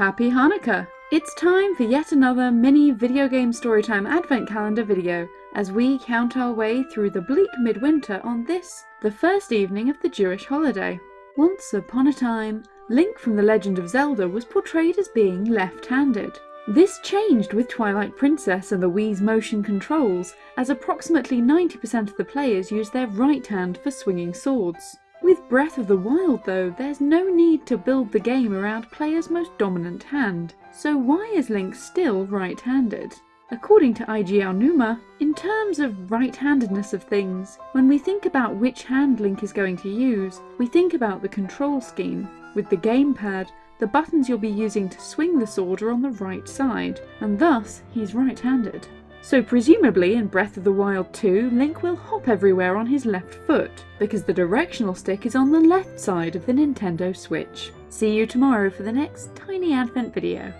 Happy Hanukkah! It's time for yet another mini video game storytime advent calendar video as we count our way through the bleak midwinter on this, the first evening of the Jewish holiday. Once upon a time, Link from The Legend of Zelda was portrayed as being left-handed. This changed with Twilight Princess and the Wii's motion controls, as approximately 90% of the players use their right hand for swinging swords. With Breath of the Wild though, there's no need to build the game around players' most dominant hand, so why is Link still right-handed? According to Eiji Aonuma, in terms of right-handedness of things, when we think about which hand Link is going to use, we think about the control scheme. With the gamepad, the buttons you'll be using to swing the sword are on the right side, and thus he's right-handed. So presumably in Breath of the Wild 2, Link will hop everywhere on his left foot, because the directional stick is on the left side of the Nintendo Switch. See you tomorrow for the next tiny advent video.